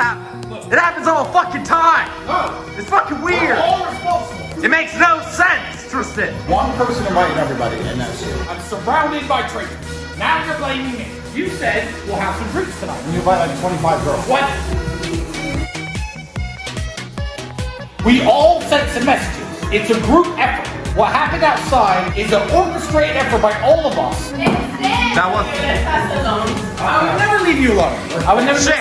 It happens all the fucking time. No. It's fucking weird. all responsible. It makes no sense, Tristan. One person invited everybody, and that's you. I'm surrounded by traitors. Now you're blaming me. You said we'll have some drinks tonight. And you invite like 25 girls. What? We all sent some messages. It's a group effort. What happened outside is an orchestrated effort by all of us. That was I would never leave you alone. I would never Shit.